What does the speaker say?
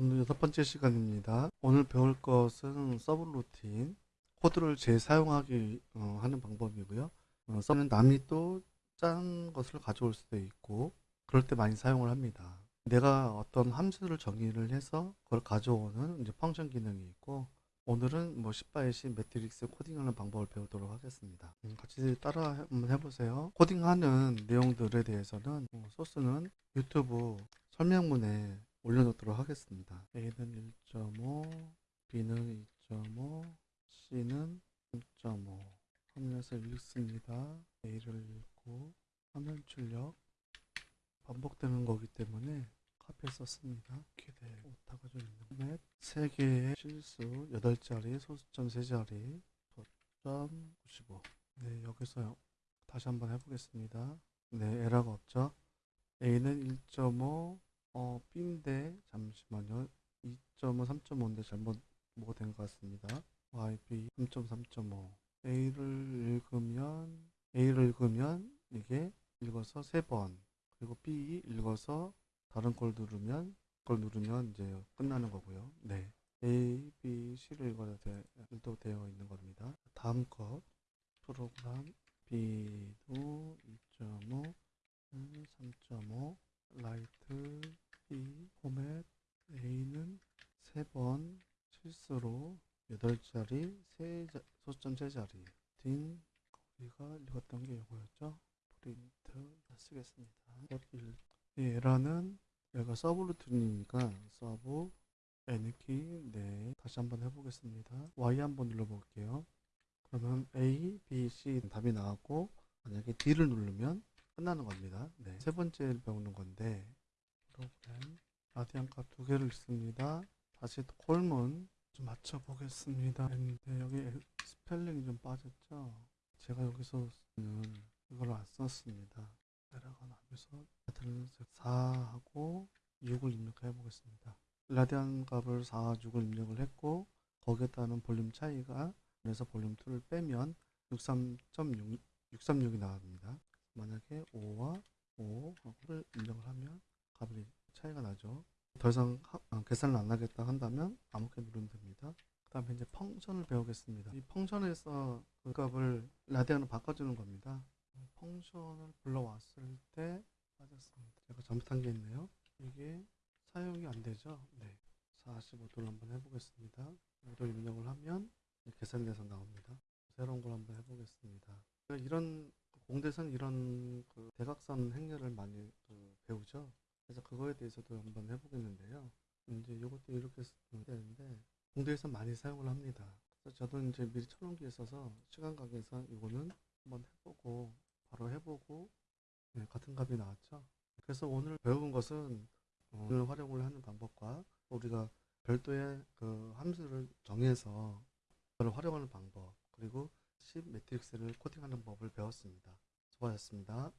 오늘 여섯 번째 시간입니다. 오늘 배울 것은 서브루틴 코드를 재사용하기 어, 하는 방법이고요. 어, sub는 남이 또 짠 것을 가져올 수도 있고 그럴 때 많이 사용을 합니다. 내가 어떤 함수를 정의를 해서 그걸 가져오는 이제 function 기능이 있고 오늘은 뭐 10 by 십 매트릭스 코딩하는 방법을 배우도록 하겠습니다. 음, 같이 따라 한번 해보세요. 코딩하는 내용들에 대해서는 어, 소스는 유튜브 설명문에 올려놓도록 하겠습니다. A는 1.5, B는 2.5, C는 3.5 화면에서 읽습니다. A를 읽고 화면 출력 반복되는 거기 때문에 카피해 썼습니다. 이렇게 돼 오타가 좀 있는 넷 3개의 실수 8자리 소수점 3자리 저점 95 네, 여기서 다시 한번 해보겠습니다. 네, 에러가 없죠. A는 1.5 어, B인데 잠시만요. 2.5, 3.5인데 잘못 뭐가 된 것 같습니다. YB 3.3.5 A를 읽으면 A를 읽으면 이게 읽어서 3번 그리고 B 읽어서 다른 걸 누르면 그걸 누르면 이제 끝나는 거고요. 네. A, B, C를 읽어야 돼, 도 되어 있는 겁니다. 다음 것 프로그램 B도 2.5 3.5 라이트 B 포맷 A는 3번 실수로 8자리 세 자, 소수점 3자리 딘 우리가 읽었던 게 이거였죠 프린트 쓰겠습니다 이 에러는 얘가 서브루틴이니까 서브 N키 네 다시 한번 해보겠습니다 Y 한번 눌러볼게요 그러면 A, B, C 답이 나왔고 만약에 D를 누르면 끝나는 겁니다. 네. 세 번째 배우는 건데 프로그램 라디안 값 두 개를 있습니다. 다시 call문 좀 맞춰 보겠습니다. 네, 여기 스펠링이 좀 빠졌죠. 제가 여기서는 이걸 안 썼습니다. 나면서 하여튼 4하고 6을 입력해 보겠습니다. 라디안 값을 4, 6을 입력을 했고 거기에 따른 볼륨 차이가 그래서 볼륨 2를 빼면 63.6 636이 나옵니다. 만약에 5와 5를 입력을 하면 값이 차이가 나죠. 더 이상 계산을 안 하겠다 한다면 아무렇게 누르면 됩니다. 그 다음에 이제 펑션을 배우겠습니다. 이 펑션에서 그 값을 라디안으로 바꿔주는 겁니다. 펑션을 불러왔을 때 빠졌습니다. 제가 잘못한 게 있네요. 이게 사용이 안 되죠. 네. 45도를 한번 해보겠습니다. 5를 입력을 하면 계산돼서 나옵니다. 새로운 걸 한번 해보겠습니다. 이런 공대선 이런 그 대각선 행렬을 많이 그 배우죠. 그래서 그거에 대해서도 한번 해보겠는데요. 이제 이것도 이렇게 쓰면 되는데 공대에서 많이 사용을 합니다. 그래서 저도 이제 미리 쳐놓은 게 있어서 시간 관계에서 이거는 한번 해보고 바로 해보고 네, 같은 값이 나왔죠. 그래서 오늘 배운 것은 어, 오늘 활용을 하는 방법과 우리가 별도의 그 함수를 정해서 그걸 활용하는 방법 그리고 10 매트릭스를 코딩하는 법을 배웠습니다. 수고하셨습니다.